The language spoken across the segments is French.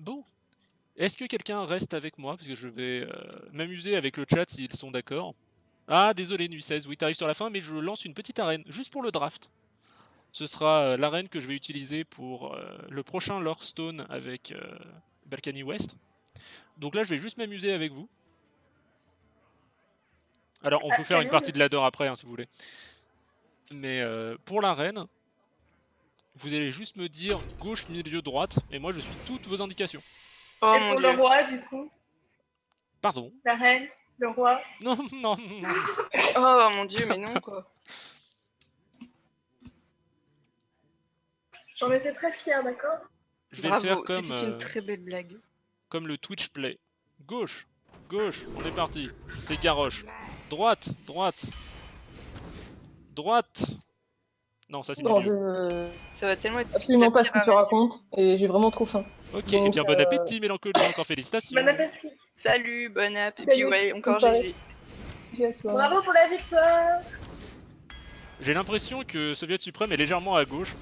bon. Est-ce que quelqu'un reste avec moi? Parce que je vais euh, m'amuser avec le chat s'ils sont d'accord. Ah, désolé, Nuit 16, oui, t'arrives sur la fin, mais je lance une petite arène, juste pour le draft. Ce sera euh, l'arène que je vais utiliser pour euh, le prochain Lorestone avec Balkany West. Donc là, je vais juste m'amuser avec vous. Alors, on Ah, peut faire une partie de ladder après, hein, si vous voulez. Mais euh, pour l'arène, vous allez juste me dire gauche, milieu, droite, et moi je suis toutes vos indications. Oh Et mon pour dieu. le roi, du coup, Pardon la reine, le roi. Non, non, non. Oh mon dieu, mais non quoi. J'en étais très fière, d'accord Je vais Bravo, le faire comme, c'était euh, une très belle blague. comme le Twitch Play. Gauche, gauche, on est parti. C'est Garrosh. Droite, droite. Droite. Non, ça c'est Non, je Ça va tellement être. absolument pas ce que tu racontes et j'ai vraiment trop faim. Ok, et bien bon euh, appétit, Mélancolie, encore félicitations. Bon appétit. Salut, bonne app. Et Salut, puis ouais, encore. J'ai. Bravo pour la victoire J'ai l'impression que Soviet Suprême est légèrement à gauche.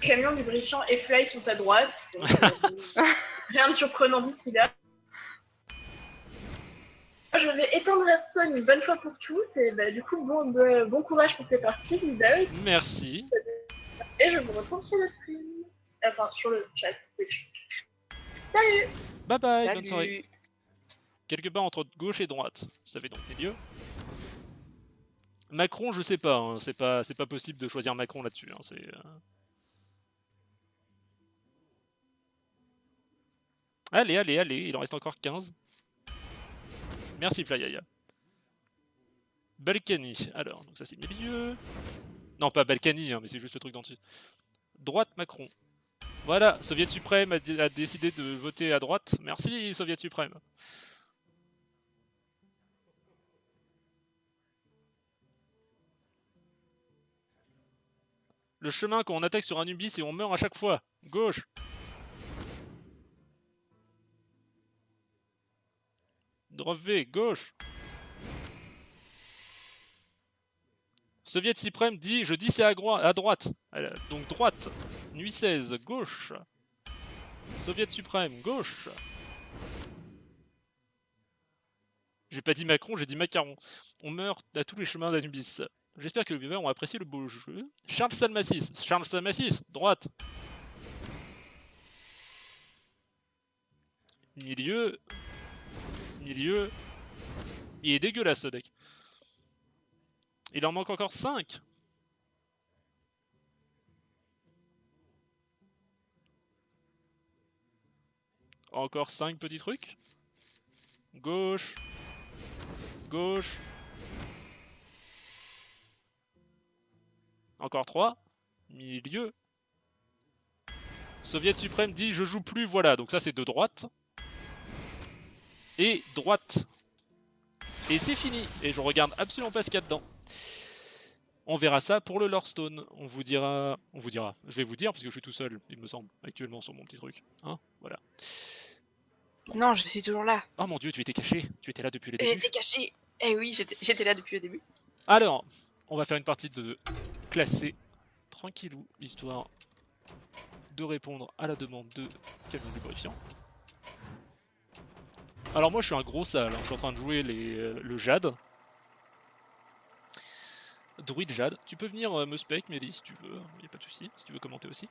Camion, lubrifiant et Fly sont à droite. Donc, euh, Rien de surprenant d'ici là. Je vais éteindre Hearthstone une bonne fois pour toutes. Et bah, du coup, bon, bon, bon courage pour tes parties. Merci. Et je vous retrouve sur le stream. Enfin, sur le chat. Salut Bye bye, bonne soirée. Quelque part entre gauche et droite. Ça fait donc milieu. Macron, je sais pas, hein, c'est pas, c'est pas possible de choisir Macron là-dessus. hein, c'est, euh. Allez, allez, allez, il en reste encore 15. Merci Flyaya. Balkany, alors, ça c'est milieu. Non, pas Balkany, hein, mais c'est juste le truc d'en dessus. Droite Macron. Voilà, Soviet suprême a, dé- a décidé de voter à droite. Merci Soviet suprême. Le chemin quand on attaque sur un Ubis et on meurt à chaque fois. Gauche. Drop V, gauche. Soviet suprême dit, je dis c'est à, à droite. Alors, Donc droite. Nuit 16, gauche. Soviet suprême, gauche. J'ai pas dit Macron, j'ai dit Macaron. On meurt à tous les chemins d'Anubis. J'espère que les viewers ont apprécié le beau jeu. Charles Salmassis, Charles Salmassis, droite. Milieu. Milieu. Il est dégueulasse ce deck. Il en manque encore 5. Encore 5 petits trucs. Gauche. Gauche. Encore 3. Milieu. Soviet suprême dit je joue plus, voilà. Donc ça c'est de droite. Et droite. Et c'est fini. Et je regarde absolument pas ce qu'il y a dedans. On verra ça pour le Lorestone. On vous dira. On vous dira. Je vais vous dire parce que je suis tout seul, il me semble, actuellement sur mon petit truc. Hein voilà. Non, je suis toujours là. Oh mon dieu, tu étais caché. Tu étais là depuis le début. J'étais caché. Eh oui, j'étais j'étais là depuis le début. Alors, on va faire une partie de classé tranquillou, histoire de répondre à la demande de camion lubrifiant. Alors moi je suis un gros sale, hein. je suis en train de jouer les, euh, le Jade. Druide Jade. Tu peux venir euh, me spec, Mélie, si tu veux, il a pas de souci, si tu veux commenter aussi.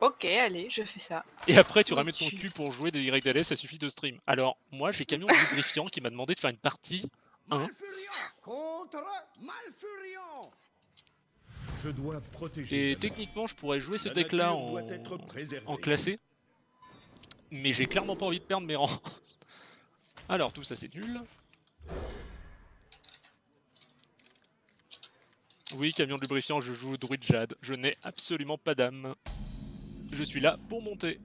Ok, allez, je fais ça. Et après tu ramènes ton cul pour jouer des YDLS, ça suffit de stream. Alors moi j'ai camion lubrifiant qui m'a demandé de faire une partie Hein Malfurion contre Malfurion. Je dois protéger. Et techniquement, je pourrais jouer ce deck-là en classé. Mais j'ai clairement pas envie de perdre mes rangs. Alors, tout ça c'est nul. Oui, camion de lubrifiant, je joue Druid Jade. Je n'ai absolument pas d'âme. Je suis là pour monter.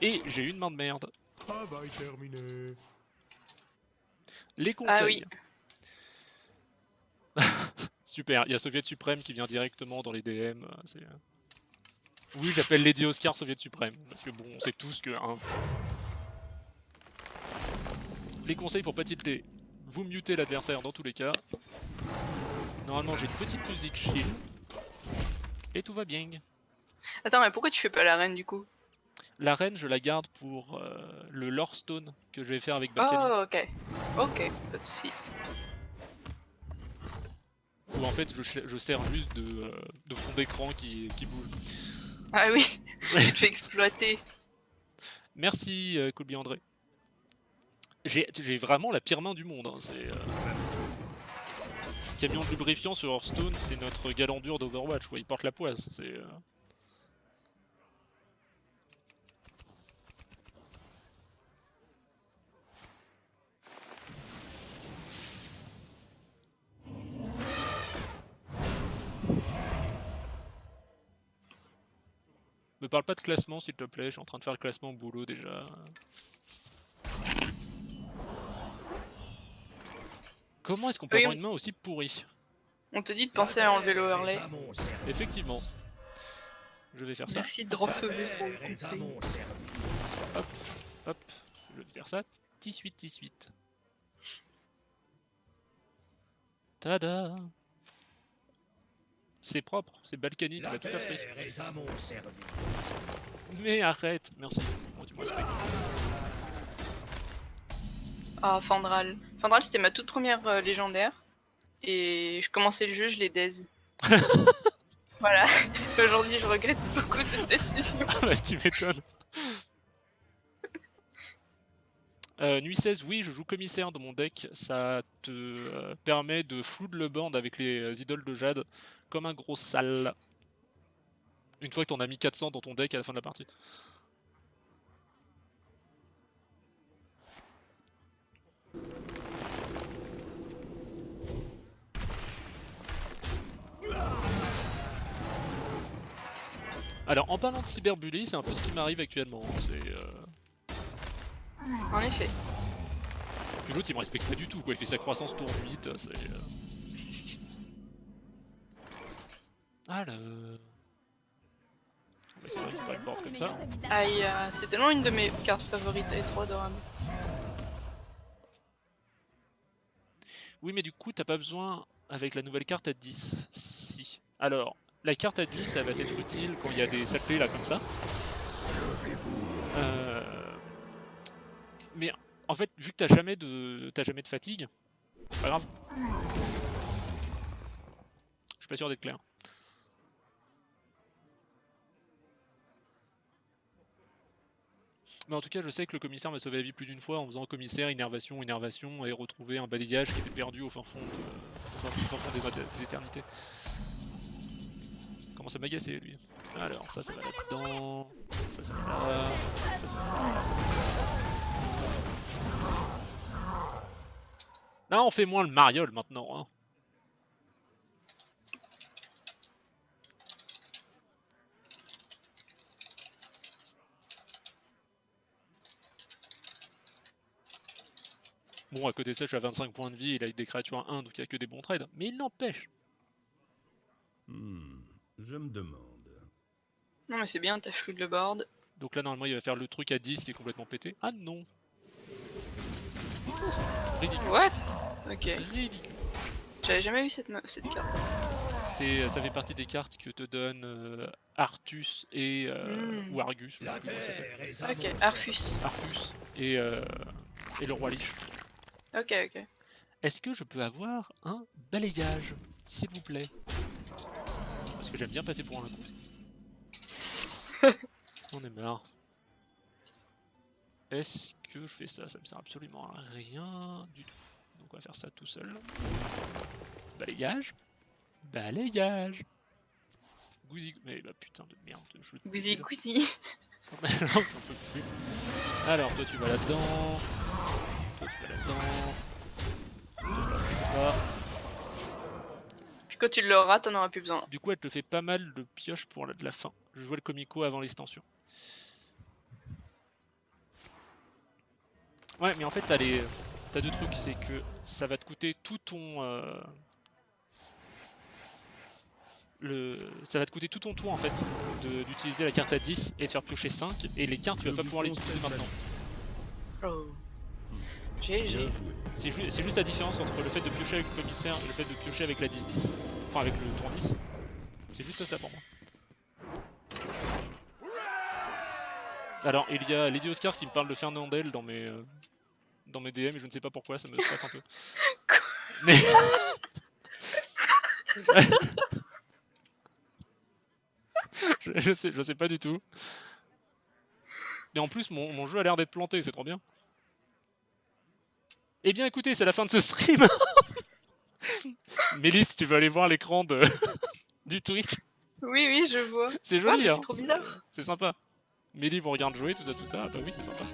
Et j'ai une main de merde. Travail terminé. Les conseils. Ah oui. Super, il y a Soviet Suprême qui vient directement dans les DM. c'est, euh. Oui, j'appelle Lady Oscar Soviet Suprême. Parce que bon, on sait tous que. hein. Les conseils pour pas tilter. Vous mutez l'adversaire dans tous les cas. Normalement, j'ai une petite musique chill. Et tout va bien. Attends, mais pourquoi tu fais pas la reine du coup? La reine, je la garde pour euh, le lore stone que je vais faire avec Balkany. Oh, ok. Ok, pas de soucis. Où en fait, je, sers juste de, euh, de fond d'écran qui, qui bouge. Ah oui, tu te fais exploiter. Merci, euh, Colby André. J'ai vraiment la pire main du monde. hein, C'est. euh, Camion de lubrifiant sur Hearthstone, c'est notre galandur d'Overwatch. quoi, Il porte la poisse. C'est. euh, Me parle pas de classement s'il te plaît, je suis en train de faire le classement au boulot déjà. Comment est-ce qu'on peut Oui, avoir une main aussi pourrie On te dit de penser à enlever l'overlay. Effectivement. Je vais faire ça. Merci de drop pour le conseil. service. Hop, je vais faire ça. 18, 18. Tada C'est propre, c'est Balkany, tu l'as tout appris. terre est à mon service. Mais arrête, merci. Bon, tu me respectes. Ah, Fandral. Fandral, c'était ma toute première euh, légendaire. Et je commençais le jeu, je l'ai daze. voilà. Aujourd'hui, je regrette beaucoup cette décision. Tu m'étonnes. Euh, nuit 16, oui, je joue commissaire dans mon deck. Ça te euh, permet de flood le board avec les euh, idoles de Jade comme un gros sale. Une fois que t'en as mis 400 dans ton deck à la fin de la partie. Alors, en parlant de cyberbully, c'est un peu ce qui m'arrive actuellement. hein, C'est. euh, En effet. Puis l'autre il me respecte pas du tout quoi, il fait sa croissance tour 8, c'est... euh. Alors... On va essayer de récupérer le board comme ça. Aïe, euh, c'est tellement une de mes cartes favorites, elle est trop adorable. Oui mais du coup t'as pas besoin avec la nouvelle carte à 10. Si. Alors, la carte à 10 elle va être utile quand il y a des sacrés là comme ça. Euh... Mais en fait, vu que t'as jamais de t'as jamais de fatigue, c'est pas grave. Je suis pas sûr d'être clair. Mais en tout cas, je sais que le commissaire m'a sauvé la vie plus d'une fois en faisant commissaire, innervation, innervation et retrouver un balayage qui était perdu au fin fond, de... au fin- fond des, éter- des éternités. Commence à m'agacer lui. Alors, ça, ça va là-dedans. Ça, ça va là. Ça, ça va là. Ça, ça va là. Là, on fait moins le mariole maintenant. Hein. Bon, à côté de ça, je suis à 25 points de vie, il a des créatures à 1, donc il n'y a que des bons trades. Mais il n'empêche. Hmm, je me demande. Non mais c'est bien, t'as flood le board. Donc là, normalement, il va faire le truc à 10 qui est complètement pété. Ah non Ridicule. What? Ok, Ridicule. j'avais jamais vu cette, cette carte. C'est, ça fait partie des cartes que te donne euh, Artus et euh, Mm. ou Argus, je sais plus comment ça s'appelle. Ok, Arfus. Artus et, euh, et le roi Lich. Ok, ok. Est-ce que je peux avoir un balayage, s'il vous plaît? Parce que j'aime bien passer pour un con. On est marre. Est-ce que je fais ça? Ça me sert absolument à rien du tout. Donc on va faire ça tout seul. Balayage. Balayage. Gouzi... Mais bah putain de merde. Je... Peux plus. Alors, toi tu vas là-dedans. Quand tu l'auras, t'en auras plus besoin. Du coup, elle te fait pas mal de pioches pour la, de la fin. Je jouais le comico avant l'extension. Ouais, mais en fait, t'as les... T'as deux trucs, c'est que ça va te coûter tout ton... euh, Le... Ça va te coûter tout ton tour en fait de- d'utiliser la carte à 10 et de faire piocher 5 et les cartes tu vas pas pouvoir les utiliser maintenant. Oh. GG. C'est ju- c'est juste la différence entre le fait de piocher avec le commissaire et le fait de piocher avec la 10-10. Enfin avec le tour 10. C'est juste ça pour moi. Alors, il y a Lady Oscar qui me parle de Fernandel dans mes, euh, dans mes DM et je ne sais pas pourquoi, ça me stresse un peu. Mais... je, je sais, je sais pas du tout. Mais en plus, mon, mon jeu a l'air d'être planté, c'est trop bien. Eh bien, écoutez, c'est la fin de ce stream. Mélisse, tu veux aller voir l'écran de... du Twitch? Oui, oui, je vois. C'est joli, mais hein c'est trop bizarre. C'est sympa. Mélie vous regarde jouer, tout ça, tout ça. Ah bah oui, c'est sympa.